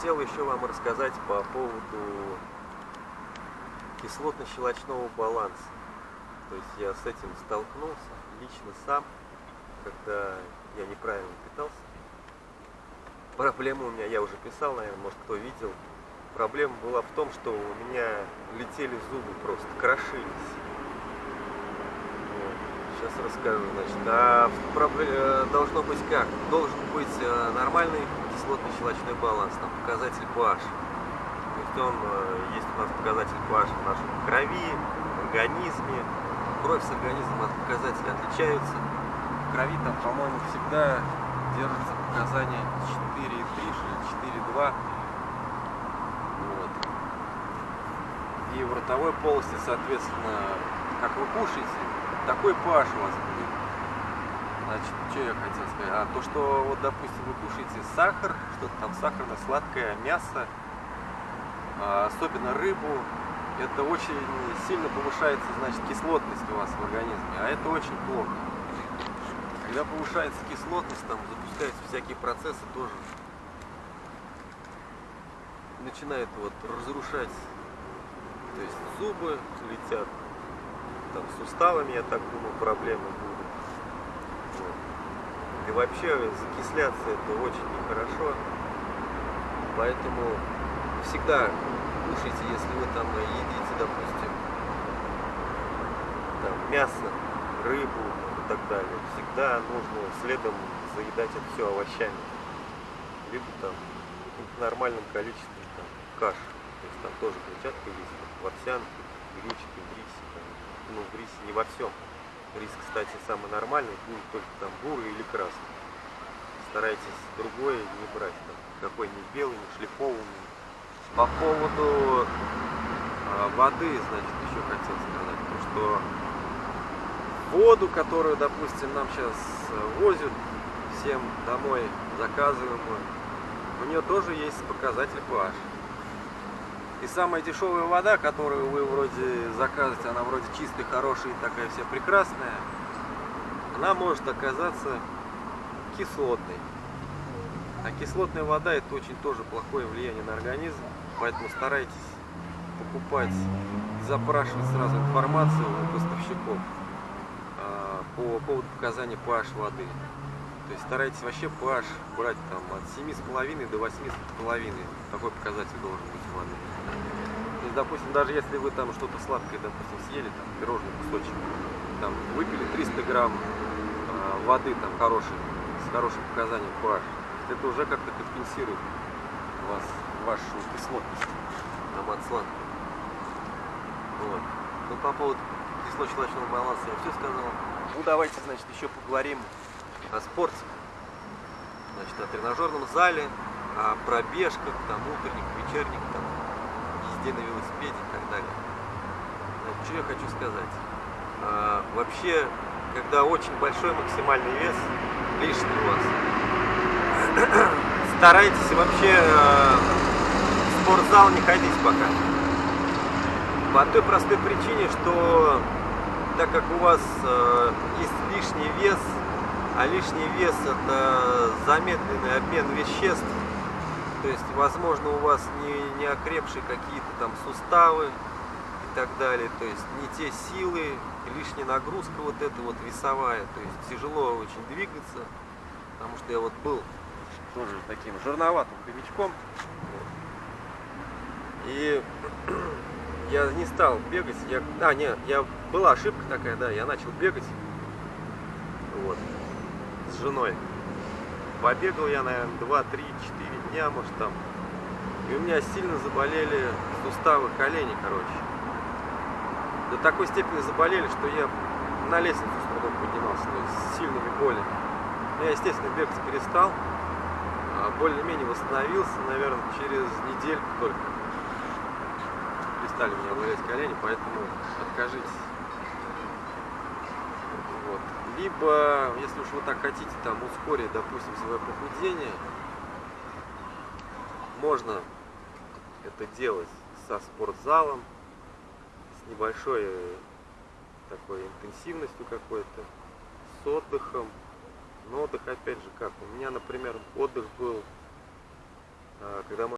Хотел еще вам рассказать по поводу кислотно-щелочного баланса. То есть я с этим столкнулся лично сам, когда я неправильно питался. Проблема у меня, я уже писал, наверное, может кто видел. Проблема была в том, что у меня летели зубы просто, крошились. Сейчас расскажу, значит. А э, должно быть как? Должен быть э, нормальный кислотно-щелочной баланс, там показатель pH. То есть он, э, есть у нас показатель pH в нашем крови, организме. Кровь с организмом от показателей отличаются. В крови там, по-моему, всегда держится показание 4,3 или 4,2. Вот. И в ротовой полости, соответственно, как вы кушаете, такой pH у вас будет. Значит, что я хотел сказать? А, то, что, вот, допустим, вы кушаете сахар, что-то там сахарное, сладкое, мясо, а, особенно рыбу, это очень сильно повышается, значит, кислотность у вас в организме, а это очень плохо. Когда повышается кислотность, там запускаются всякие процессы тоже. Начинает вот разрушать, то есть зубы летят, там суставами, я так думаю, проблемы будут. И вообще закисляться это очень нехорошо. Поэтому всегда кушайте, если вы там едите, допустим, там, мясо, рыбу и так далее. Всегда нужно следом заедать это все овощами. Либо там в нормальном количестве там, каш. То есть там тоже клетчатка есть, в овсянке, гречке, в рисе. Там, ну, в рисе не во всем. Рис, кстати, самый нормальный, будет только там бурый или красный. Старайтесь другое не брать, там, какой не белый, не шлифованный. По поводу э, воды, значит, еще хотел сказать, что воду, которую, допустим, нам сейчас возят всем домой заказываемую, у нее тоже есть показатель pH. И самая дешевая вода, которую вы вроде заказываете, она вроде чистая, хорошая, такая вся прекрасная, она может оказаться кислотной. А кислотная вода это очень тоже плохое влияние на организм, поэтому старайтесь покупать, запрашивать сразу информацию у поставщиков а, по поводу показания pH воды. То есть старайтесь вообще pH брать там от 7,5 до 8,5. Такой показатель должен быть у воды есть, допустим, даже если вы там что-то сладкое, допустим, съели, там, пирожный кусочек, там, выпили 300 грамм э, воды, там, хорошей, с хорошим показанием pH, это уже как-то компенсирует вас, вашу кислотность, там, от сладкого. Вот. Ну, по поводу кислотно-щелочного баланса я все сказал. Ну, давайте, значит, еще поговорим о спорте. Значит, о тренажерном зале, о пробежках, там, утренних, вечерних, там, езде на велосипеде и так далее. Значит, что я хочу сказать. А, вообще, когда очень большой максимальный вес, лишний у вас, старайтесь вообще а, в спортзал не ходить пока. По той простой причине, что так как у вас э, есть лишний вес, а лишний вес это замедленный обмен веществ, то есть, возможно, у вас не, не окрепшие какие-то там суставы и так далее. То есть, не те силы, лишняя нагрузка вот эта вот весовая. То есть, тяжело очень двигаться. Потому что я вот был тоже таким жирноватым хомячком. И я не стал бегать. Я, а, нет, я, была ошибка такая, да, я начал бегать. Вот. С женой. Побегал я, наверное, 2, 3, 4 дня, может там. И у меня сильно заболели суставы колени, короче. До такой степени заболели, что я на лестницу с трудом поднимался, то есть с сильными болями. Я, естественно, бегать перестал, а более-менее восстановился, наверное, через недельку только. Перестали меня болеть колени, поэтому откажитесь. Либо, если уж вы так хотите, там ускорить, допустим, свое похудение, можно это делать со спортзалом, с небольшой э, такой интенсивностью какой-то, с отдыхом. Но отдых опять же как? У меня, например, отдых был, а, когда мы